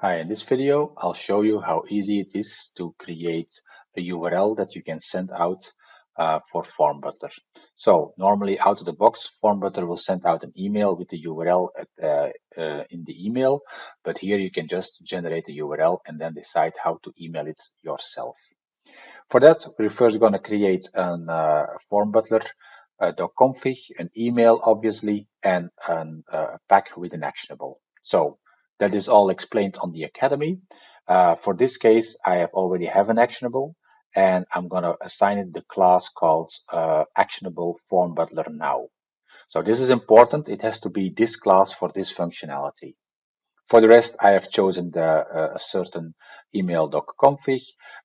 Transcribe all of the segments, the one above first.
Hi, in this video, I'll show you how easy it is to create a URL that you can send out uh, for Form Butler. So normally out of the box, Form Butler will send out an email with the URL at, uh, uh, in the email, but here you can just generate a URL and then decide how to email it yourself. For that, we're first going to create an uh, Form Butler uh, .config, an email obviously, and an, uh, a pack with an actionable. So that is all explained on the Academy. Uh, for this case, I have already have an actionable, and I'm going to assign it the class called uh, actionable form butler now. So this is important. It has to be this class for this functionality. For the rest, I have chosen the, uh, a certain email.config.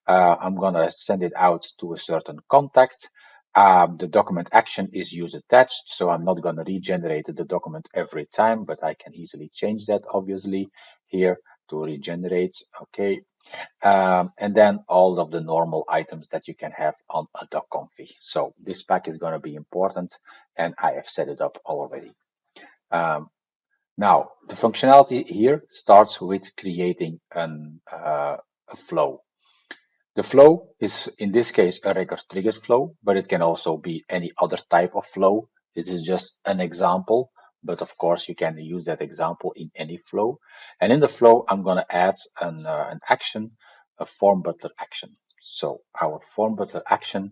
Uh, I'm going to send it out to a certain contact. Um, the document action is use attached, so I'm not going to regenerate the document every time, but I can easily change that obviously here to regenerate. Okay. Um, and then all of the normal items that you can have on a doc .config. So this pack is going to be important and I have set it up already. Um, now, the functionality here starts with creating an, uh, a flow. The flow is in this case a record triggered flow, but it can also be any other type of flow. This is just an example, but of course you can use that example in any flow. And in the flow, I'm going to add an, uh, an action, a form butler action. So our form butler action,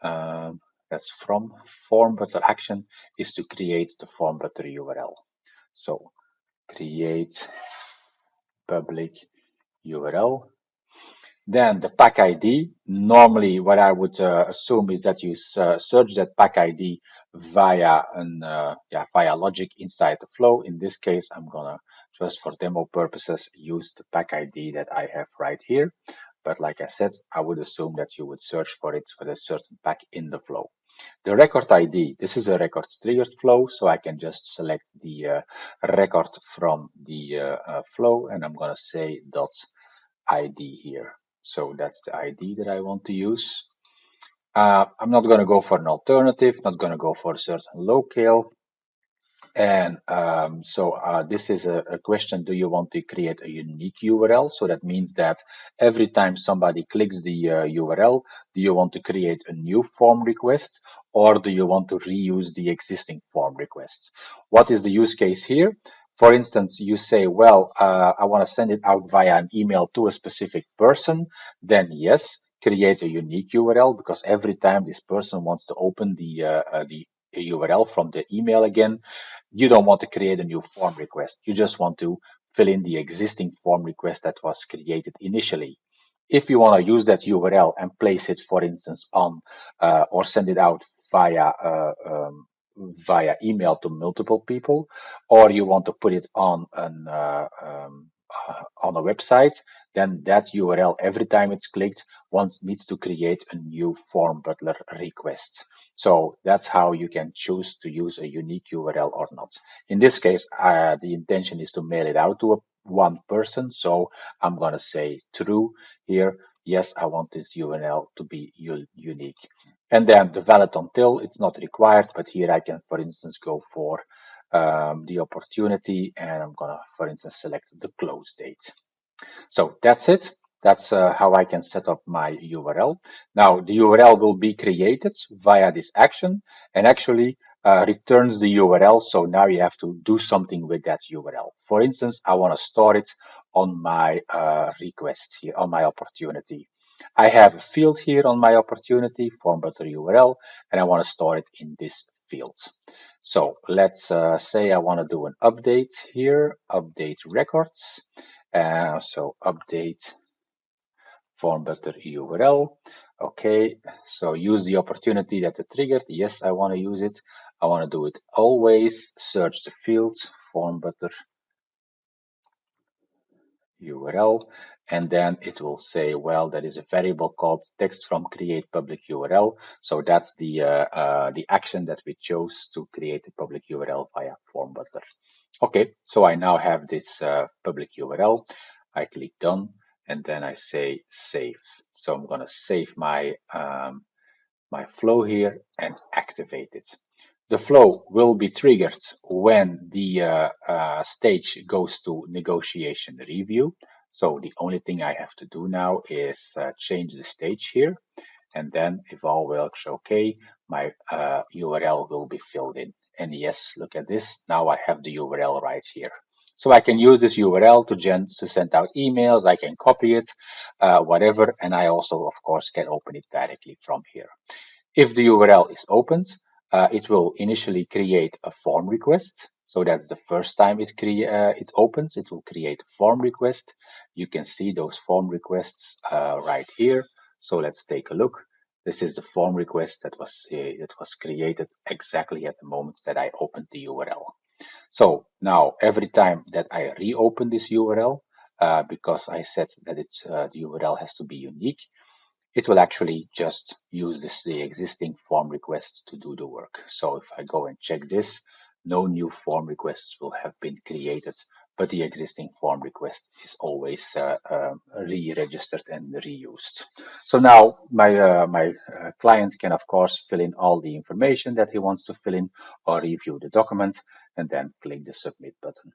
uh, that's from form butler action, is to create the form butler URL. So create public URL then the pack ID, normally what I would uh, assume is that you uh, search that pack ID via an uh, yeah via logic inside the flow. In this case, I'm gonna just for demo purposes use the pack ID that I have right here. But like I said, I would assume that you would search for it for a certain pack in the flow. The record ID, this is a record triggered flow, so I can just select the uh, record from the uh, uh, flow and I'm gonna say dot ID here. So that's the ID that I want to use. Uh, I'm not going to go for an alternative, not going to go for a certain locale. And um, so uh, this is a, a, question, do you want to create a unique URL? So that means that every time somebody clicks the uh, URL, do you want to create a new form request or do you want to reuse the existing form request? What is the use case here? For instance, you say, well, uh, I want to send it out via an email to a specific person, then yes, create a unique URL because every time this person wants to open the, uh, uh, the URL from the email again, you don't want to create a new form request. You just want to fill in the existing form request that was created initially. If you want to use that URL and place it, for instance, on uh, or send it out via uh, um, via email to multiple people, or you want to put it on an uh, um, uh, on a website, then that URL every time it's clicked once needs to create a new form butler request. So that's how you can choose to use a unique URL or not. In this case, uh, the intention is to mail it out to a, one person. So I'm going to say true here. Yes, I want this URL to be unique. And then the valid until, it's not required, but here I can, for instance, go for um, the opportunity and I'm gonna, for instance, select the close date. So that's it. That's uh, how I can set up my URL. Now the URL will be created via this action and actually uh, returns the URL. So now you have to do something with that URL. For instance, I want to store it on my uh, request here, on my opportunity. I have a field here on my opportunity, form butler URL, and I want to store it in this field. So let's uh, say I want to do an update here, update records. Uh, so update form butler URL. Okay, so use the opportunity that it triggered. Yes, I want to use it. I want to do it always. Search the field, form butler URL and then it will say, well, there is a variable called text from create public URL. So that's the uh, uh, the action that we chose to create a public URL via form butler. Okay, so I now have this uh, public URL. I click done and then I say save. So I'm going to save my um, my flow here and activate it. The flow will be triggered when the uh, uh, stage goes to negotiation review. So the only thing I have to do now is uh, change the stage here. And then if all works okay, my uh, URL will be filled in. And yes, look at this. Now I have the URL right here. So I can use this URL to, gen to send out emails. I can copy it, uh, whatever. And I also, of course, can open it directly from here. If the URL is opened, uh, it will initially create a form request. So that's the first time it, uh, it opens. It will create a form request. You can see those form requests uh, right here. So let's take a look. This is the form request that was uh, that was created exactly at the moment that I opened the URL. So now every time that I reopen this URL, uh, because I said that it's, uh, the URL has to be unique, it will actually just use this, the existing form requests to do the work. So if I go and check this, no new form requests will have been created, but the existing form request is always uh, uh, re-registered and reused. So now my, uh, my uh, client can, of course, fill in all the information that he wants to fill in or review the document and then click the submit button.